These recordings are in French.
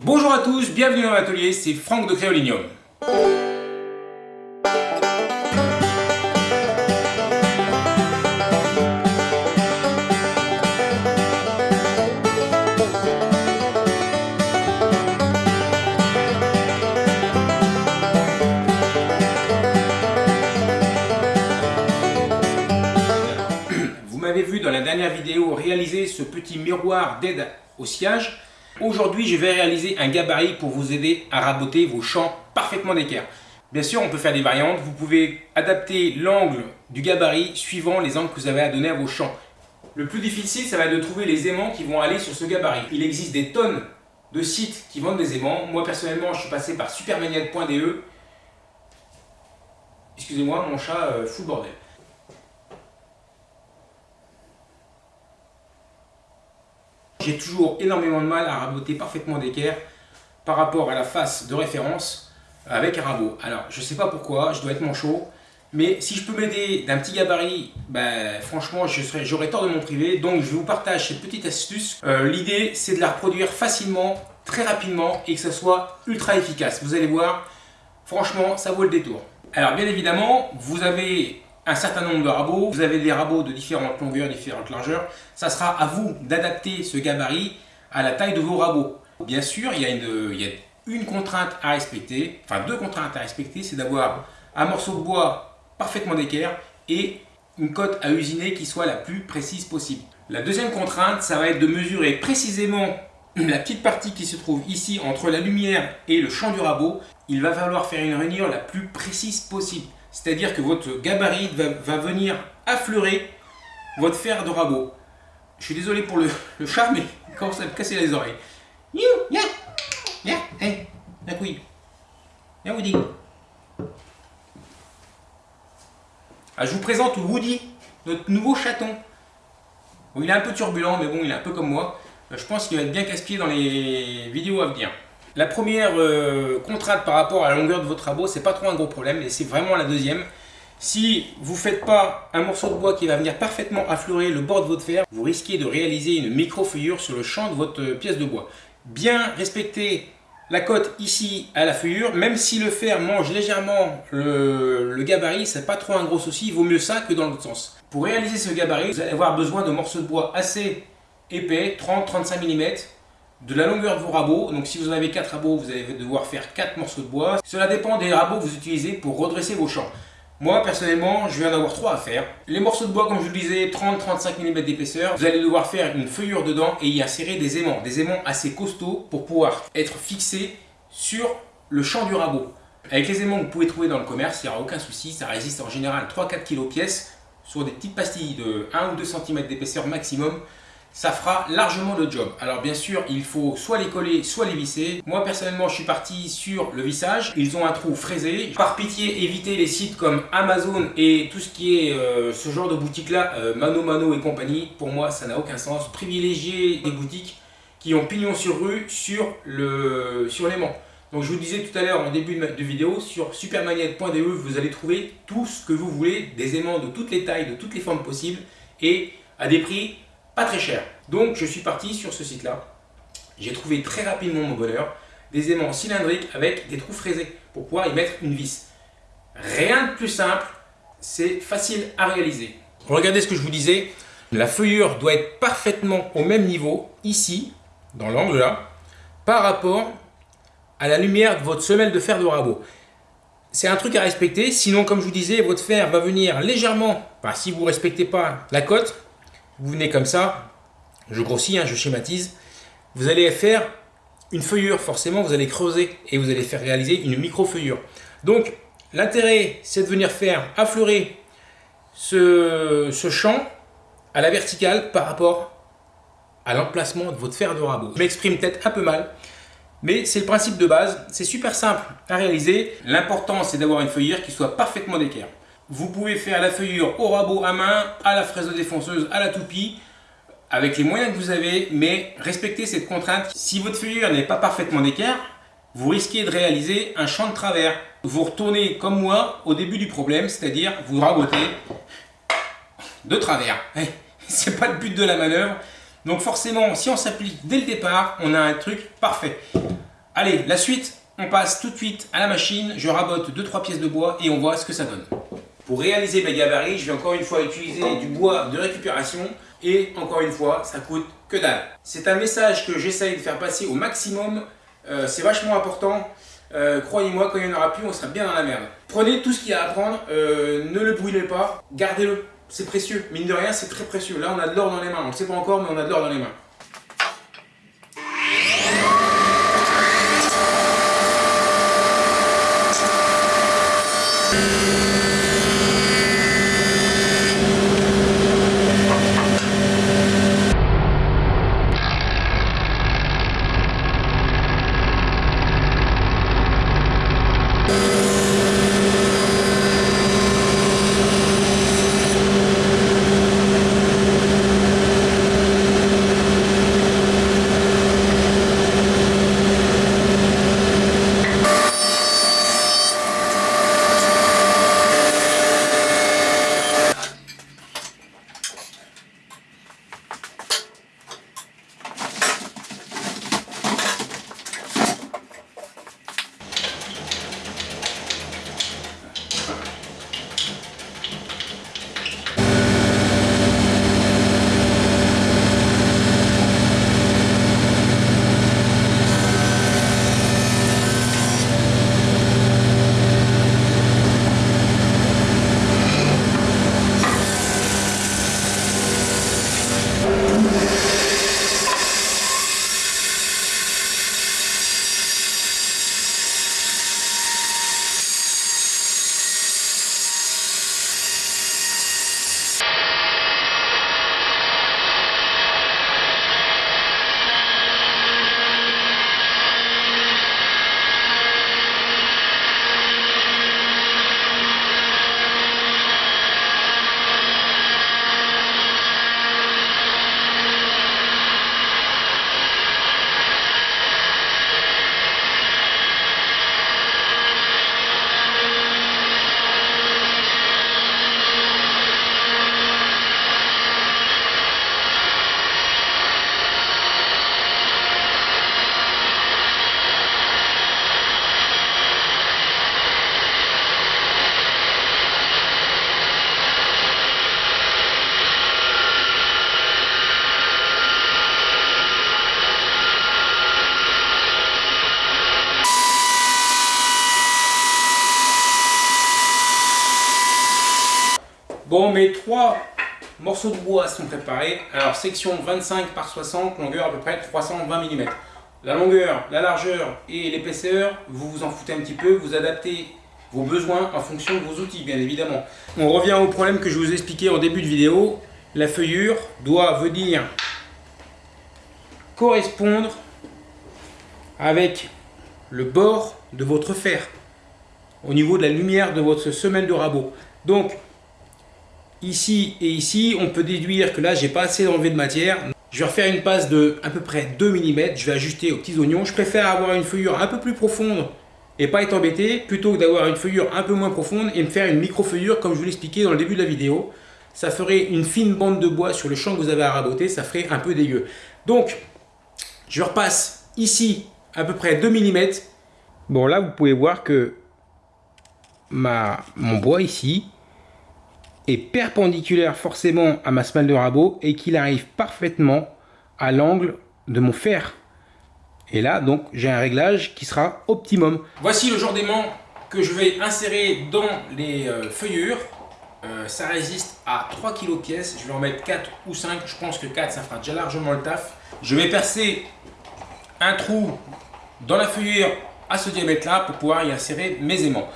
Bonjour à tous, bienvenue dans l'atelier, c'est Franck de Créolinium. Vous m'avez vu dans la dernière vidéo réaliser ce petit miroir d'aide au sillage. Aujourd'hui, je vais réaliser un gabarit pour vous aider à raboter vos champs parfaitement d'équerre. Bien sûr, on peut faire des variantes. Vous pouvez adapter l'angle du gabarit suivant les angles que vous avez à donner à vos champs. Le plus difficile, ça va être de trouver les aimants qui vont aller sur ce gabarit. Il existe des tonnes de sites qui vendent des aimants. Moi, personnellement, je suis passé par supermaniac.de. Excusez-moi, mon chat euh, fout le bordel. J'ai toujours énormément de mal à raboter parfaitement d'équerre par rapport à la face de référence avec un rabot. Alors, je sais pas pourquoi, je dois être manchot, mais si je peux m'aider d'un petit gabarit, ben, franchement, j'aurais tort de mon privé. Donc, je vous partage cette petite astuce. Euh, l'idée, c'est de la reproduire facilement, très rapidement et que ça soit ultra efficace. Vous allez voir, franchement, ça vaut le détour. Alors, bien évidemment, vous avez un certain nombre de rabots. Vous avez des rabots de différentes longueurs, différentes largeurs. Ça sera à vous d'adapter ce gabarit à la taille de vos rabots. Bien sûr, il y a une, contrainte à respecter, enfin deux contraintes à respecter, c'est d'avoir un morceau de bois parfaitement d'équerre et une cote à usiner qui soit la plus précise possible. La deuxième contrainte, ça va être de mesurer précisément la petite partie qui se trouve ici entre la lumière et le champ du rabot. Il va falloir faire une rainure la plus précise possible. C'est-à-dire que votre gabarit va, venir affleurer votre fer de rabot. Je suis désolé pour le, chat, mais il commence à me casser les oreilles. Yeah, yeah, hey, la couille. Viens Woody. Ah, je vous présente Woody, notre nouveau chaton. Il est un peu turbulent, mais bon, il est un peu comme moi. Je pense qu'il va être bien casse-pied dans les vidéos à venir. La première euh, contrainte par rapport à la longueur de votre rabot, c'est pas trop un gros problème, mais c'est vraiment la deuxième. Si vous ne faites pas un morceau de bois qui va venir parfaitement affleurer le bord de votre fer, vous risquez de réaliser une micro-feuillure sur le champ de votre pièce de bois. Bien respecter la cote ici à la feuillure, même si le fer mange légèrement le, le gabarit, c'est pas trop un gros souci, il vaut mieux ça que dans l'autre sens. Pour réaliser ce gabarit, vous allez avoir besoin de morceaux de bois assez épais, 30-35 mm, de la longueur de vos rabots. Donc si vous en avez 4 rabots, vous allez devoir faire 4 morceaux de bois. Cela dépend des rabots que vous utilisez pour redresser vos champs. Moi personnellement, je viens d'avoir 3 à faire. Les morceaux de bois, comme je vous le disais, 30-35 mm d'épaisseur. Vous allez devoir faire une feuillure dedans et y insérer des aimants. Des aimants assez costauds pour pouvoir être fixés sur le champ du rabot. Avec les aimants que vous pouvez trouver dans le commerce, il n'y aura aucun souci. Ça résiste en général 3-4 kg pièce sur des petites pastilles de 1 ou 2 cm d'épaisseur maximum ça fera largement le job. Alors bien sûr, il faut soit les coller, soit les visser. Moi personnellement, je suis parti sur le vissage. Ils ont un trou fraisé. Par pitié, évitez les sites comme Amazon et tout ce qui est euh, ce genre de boutique là, euh, Mano Mano et compagnie. Pour moi, ça n'a aucun sens. Privilégiez des boutiques qui ont pignon sur rue sur le sur l'aimant. Donc je vous disais tout à l'heure en début de, vidéo, sur supermagnette.de, vous allez trouver tout ce que vous voulez, des aimants de toutes les tailles, de toutes les formes possibles et à des prix pas très cher. Donc je suis parti sur ce site-là. J'ai trouvé très rapidement mon bonheur des aimants cylindriques avec des trous fraisés pour pouvoir y mettre une vis. Rien de plus simple, c'est facile à réaliser. Regardez ce que je vous disais, la feuillure doit être parfaitement au même niveau, ici, dans l'angle là, par rapport à la lumière de votre semelle de fer de rabot. C'est un truc à respecter, sinon comme je vous disais, votre fer va venir légèrement, si vous ne respectez pas la cote, vous venez comme ça, je grossis, hein, je schématise, vous allez faire une feuillure, forcément vous allez creuser et vous allez faire réaliser une micro-feuillure. Donc l'intérêt c'est de venir faire affleurer ce, ce champ à la verticale par rapport à l'emplacement de votre fer de rabot. Je m'exprime peut-être un peu mal, mais c'est le principe de base, c'est super simple à réaliser. L'important c'est d'avoir une feuillure qui soit parfaitement d'équerre. Vous pouvez faire la feuillure au rabot à main, à la fraise défonceuse, à la toupie, avec les moyens que vous avez, mais respectez cette contrainte. Si votre feuillure n'est pas parfaitement d'équerre, vous risquez de réaliser un champ de travers. Vous retournez comme moi au début du problème, c'est-à-dire vous rabotez de travers. C'est pas le but de la manœuvre. Donc forcément, si on s'applique dès le départ, on a un truc parfait. Allez, la suite, on passe tout de suite à la machine, je rabote 2-3 pièces de bois et on voit ce que ça donne. Pour réaliser mes gabarits, je vais encore une fois utiliser du bois de récupération et encore une fois, ça coûte que dalle. C'est un message que j'essaye de faire passer au maximum, euh, c'est vachement important. Euh, croyez-moi, quand il n'y en aura plus, on sera bien dans la merde. Prenez tout ce qu'il y a à prendre, euh, ne le brûlez pas, gardez-le, c'est précieux. Mine de rien, c'est très précieux. Là, on a de l'or dans les mains, on ne sait pas encore, mais on a de l'or dans les mains. Bon, mes trois morceaux de bois sont préparés. Alors, section 25 par 60, longueur à peu près 320 mm. La longueur, la largeur et l'épaisseur, vous vous en foutez un petit peu, vous adaptez vos besoins en fonction de vos outils, bien évidemment. On revient au problème que je vous expliquais en début de vidéo. La feuillure doit venir correspondre avec le bord de votre fer au niveau de la lumière de votre semelle de rabot. Donc, ici et ici, on peut déduire que là, j'ai pas assez enlevé de matière. Je vais refaire une passe de à peu près 2 mm. Je vais ajuster aux petits oignons. Je préfère avoir une feuillure un peu plus profonde et pas être embêté plutôt que d'avoir une feuillure un peu moins profonde et me faire une micro-feuillure comme je vous l'expliquais dans le début de la vidéo. Ça ferait une fine bande de bois sur le champ que vous avez à raboter. Ça ferait un peu dégueu. Donc, je repasse ici à peu près 2 mm. Bon, là, vous pouvez voir que ma, mon bois ici, perpendiculaire forcément à ma semelle de rabot et qu'il arrive parfaitement à l'angle de mon fer. Et là, donc, j'ai un réglage qui sera optimum. Voici le genre d'aimant que je vais insérer dans les euh, feuillures. Euh, ça résiste à 3 kg pièce. Je vais en mettre 4 ou 5. Je pense que 4, ça fera déjà largement le taf. Je vais percer un trou dans la feuillure à ce diamètre-là pour pouvoir y insérer mes aimants.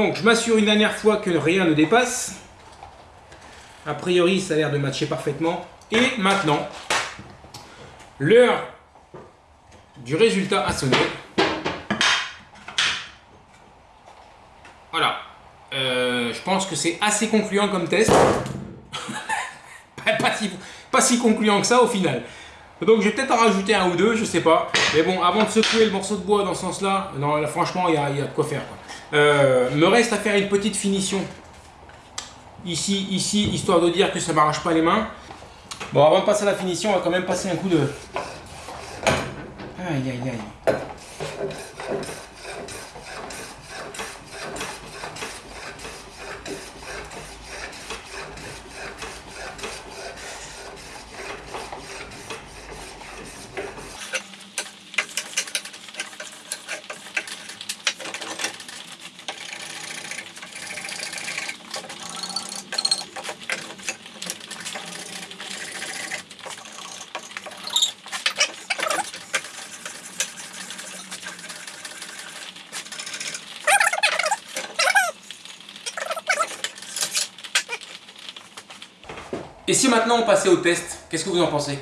Donc je m'assure une dernière fois que rien ne dépasse. A priori ça a l'air de matcher parfaitement. Et maintenant, l'heure du résultat a sonné. Voilà. Euh, je pense que c'est assez concluant comme test. pas, si, concluant que ça au final. Donc je vais peut-être en rajouter un ou deux, je sais pas. Mais bon, avant de secouer le morceau de bois dans ce sens-là, franchement, il y, a, de quoi faire. Euh, me reste à faire une petite finition. Ici, ici, histoire de dire que ça m'arrache pas les mains. Bon, avant de passer à la finition, on va quand même passer un coup de... Aïe, aïe, aïe. Et si maintenant on passait au test, qu'est-ce que vous en pensez?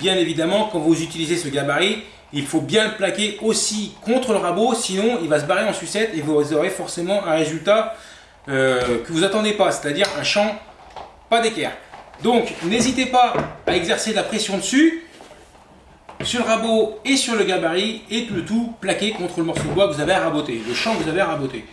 Bien évidemment, quand vous utilisez ce gabarit, il faut bien le plaquer aussi contre le rabot, sinon il va se barrer en sucette et vous aurez forcément un résultat euh, que vous attendez pas, c'est-à-dire un champ pas d'équerre. Donc n'hésitez pas à exercer de la pression dessus, sur le rabot et sur le gabarit, et le tout plaqué contre le morceau de bois que vous avez à raboter, le champ que vous avez à raboter.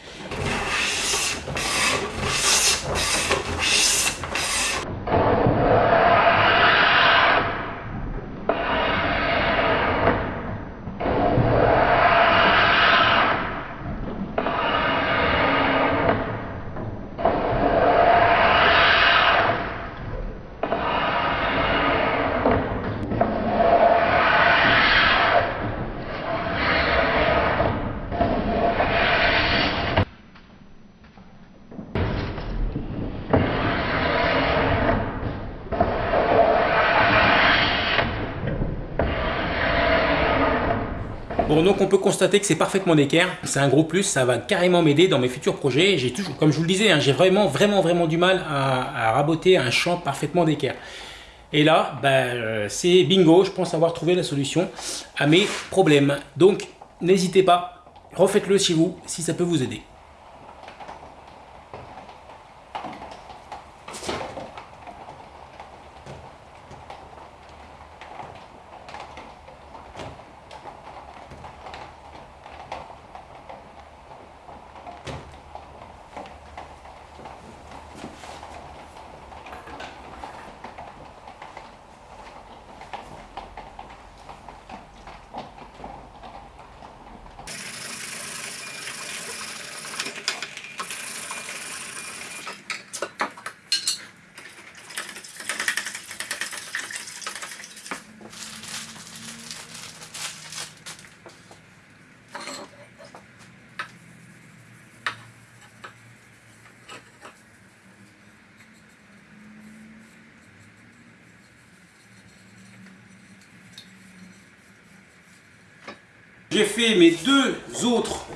Donc on peut constater que c'est parfaitement d'équerre. C'est un gros plus, ça va carrément m'aider dans mes futurs projets. J'ai toujours, comme je vous le disais, hein, j'ai vraiment, vraiment, vraiment du mal à, raboter un champ parfaitement d'équerre. Et là, ben, c'est bingo, je pense avoir trouvé la solution à mes problèmes. Donc, n'hésitez pas, refaites-le chez vous si ça peut vous aider. J'ai fait mes deux autres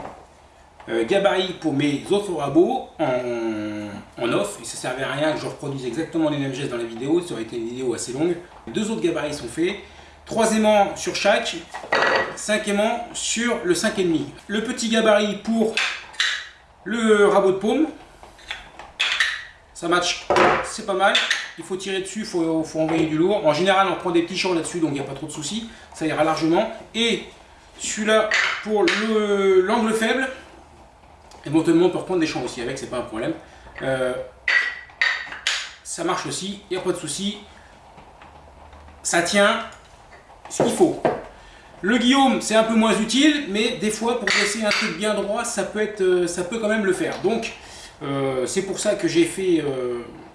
euh, gabarits pour mes autres rabots en, off. Et ça servait à rien que je reproduise exactement les mêmes gestes dans la vidéo. Ça aurait été une vidéo assez longue. Deux autres gabarits sont faits. Trois aimants sur chaque. Cinq aimants sur le 5,5. Le petit gabarit pour le rabot de paume. Ça match, c'est pas mal. Il faut tirer dessus, il faut, faut, envoyer du lourd. En général, on prend des petits champs là-dessus, donc il n'y a pas trop de soucis. Ça ira largement. Et celui-là, pour l'angle faible, éventuellement on peut reprendre des champs aussi avec, c'est pas un problème. Euh, ça marche aussi, il n'y a pas de souci. Ça tient ce qu'il faut. Le Guillaume, c'est un peu moins utile, mais des fois, pour dresser un truc bien droit, ça peut, être, euh, ça peut quand même le faire. Donc, euh, c'est pour ça que j'ai fait,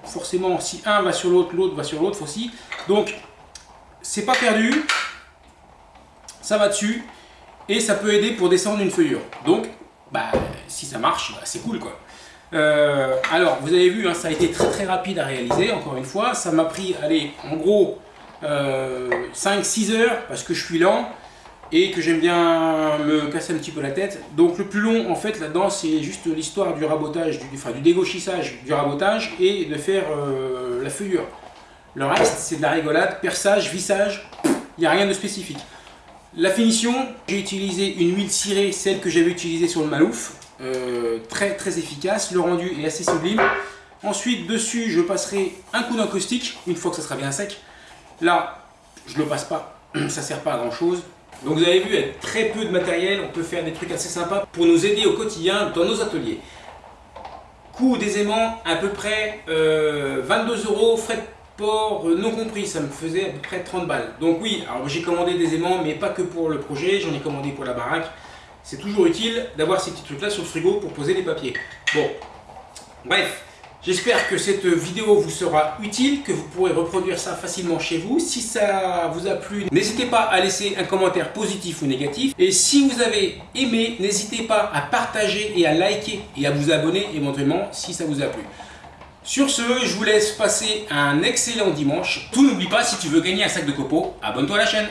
forcément, si un va sur l'autre, l'autre va sur l'autre aussi. Donc, c'est pas perdu, ça va dessus et ça peut aider pour descendre une feuillure. Donc, bah, si ça marche, bah, c'est cool quoi. Euh, alors, vous avez vu, hein, ça a été très très rapide à réaliser, encore une fois. Ça m'a pris, allez, en gros, 5-6 euh, heures, parce que je suis lent et que j'aime bien me casser un petit peu la tête. Donc le plus long, en fait, là-dedans, c'est juste l'histoire du rabotage, du, dégauchissage, du rabotage et de faire euh, la feuillure. Le reste, c'est de la rigolade, perçage, vissage, il n'y a rien de spécifique. La finition, j'ai utilisé une huile cirée, celle que j'avais utilisée sur le Malouf. Euh, très très efficace, le rendu est assez sublime. Ensuite, dessus, je passerai un coup d'encaustique, une fois que ça sera bien sec. Là, je le passe pas, ça sert pas à grand chose. Donc vous avez vu, avec très peu de matériel, on peut faire des trucs assez sympas pour nous aider au quotidien dans nos ateliers. Coût des aimants, à peu près 22 euh, euros, frais de euh, non compris, ça me faisait à peu près 30 balles. Donc oui, alors j'ai commandé des aimants, mais pas que pour le projet, j'en ai commandé pour la baraque. C'est toujours utile d'avoir ces petits trucs là sur le frigo pour poser les papiers. Bon, bref, J'espère que cette vidéo vous sera utile, que vous pourrez reproduire ça facilement chez vous. Si ça vous a plu, n'hésitez pas à laisser un commentaire positif ou négatif. Et si vous avez aimé, n'hésitez pas à partager et à liker et à vous abonner éventuellement si ça vous a plu. Sur ce, je vous laisse passer un excellent dimanche. Tout n'oublie pas, si tu veux gagner un sac de copeaux, abonne-toi à la chaîne.